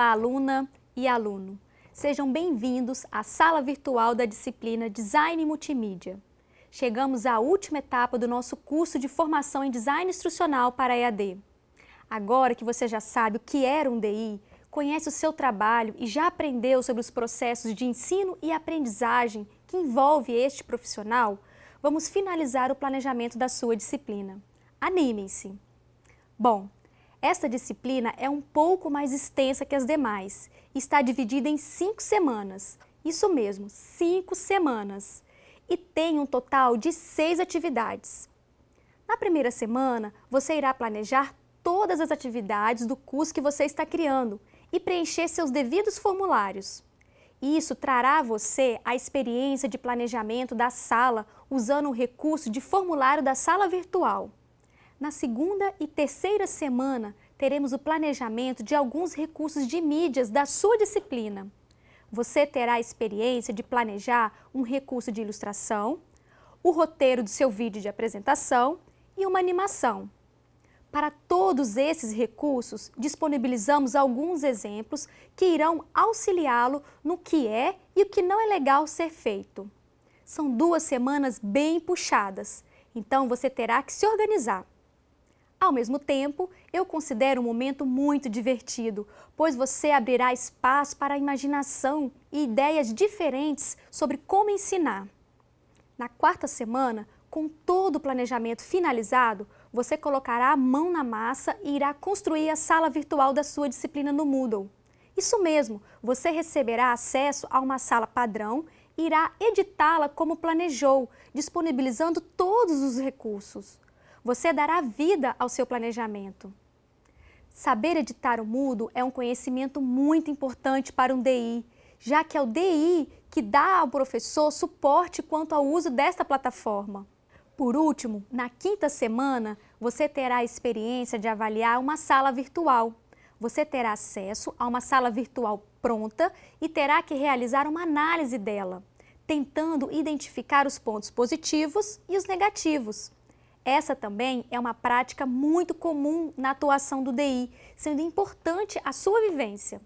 Olá, aluna e aluno. Sejam bem-vindos à sala virtual da disciplina Design Multimídia. Chegamos à última etapa do nosso curso de formação em Design Instrucional para EAD. Agora que você já sabe o que era um DI, conhece o seu trabalho e já aprendeu sobre os processos de ensino e aprendizagem que envolve este profissional, vamos finalizar o planejamento da sua disciplina. Animem-se! Bom, esta disciplina é um pouco mais extensa que as demais. Está dividida em cinco semanas. Isso mesmo, cinco semanas. E tem um total de seis atividades. Na primeira semana, você irá planejar todas as atividades do curso que você está criando e preencher seus devidos formulários. Isso trará a você a experiência de planejamento da sala usando o recurso de formulário da sala virtual. Na segunda e terceira semana, teremos o planejamento de alguns recursos de mídias da sua disciplina. Você terá a experiência de planejar um recurso de ilustração, o roteiro do seu vídeo de apresentação e uma animação. Para todos esses recursos, disponibilizamos alguns exemplos que irão auxiliá-lo no que é e o que não é legal ser feito. São duas semanas bem puxadas, então você terá que se organizar. Ao mesmo tempo, eu considero um momento muito divertido, pois você abrirá espaço para a imaginação e ideias diferentes sobre como ensinar. Na quarta semana, com todo o planejamento finalizado, você colocará a mão na massa e irá construir a sala virtual da sua disciplina no Moodle. Isso mesmo, você receberá acesso a uma sala padrão e irá editá-la como planejou, disponibilizando todos os recursos você dará vida ao seu planejamento. Saber editar o Moodle é um conhecimento muito importante para um DI, já que é o DI que dá ao professor suporte quanto ao uso desta plataforma. Por último, na quinta semana, você terá a experiência de avaliar uma sala virtual. Você terá acesso a uma sala virtual pronta e terá que realizar uma análise dela, tentando identificar os pontos positivos e os negativos. Essa também é uma prática muito comum na atuação do DI, sendo importante a sua vivência.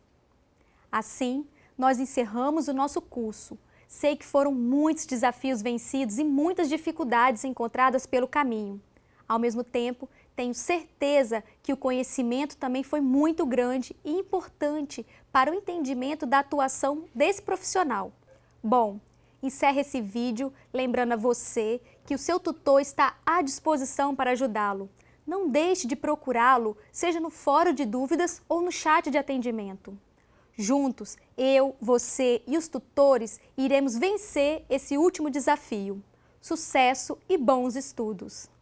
Assim, nós encerramos o nosso curso. Sei que foram muitos desafios vencidos e muitas dificuldades encontradas pelo caminho. Ao mesmo tempo, tenho certeza que o conhecimento também foi muito grande e importante para o entendimento da atuação desse profissional. Bom, encerro esse vídeo lembrando a você que o seu tutor está à disposição para ajudá-lo. Não deixe de procurá-lo, seja no fórum de dúvidas ou no chat de atendimento. Juntos, eu, você e os tutores iremos vencer esse último desafio. Sucesso e bons estudos!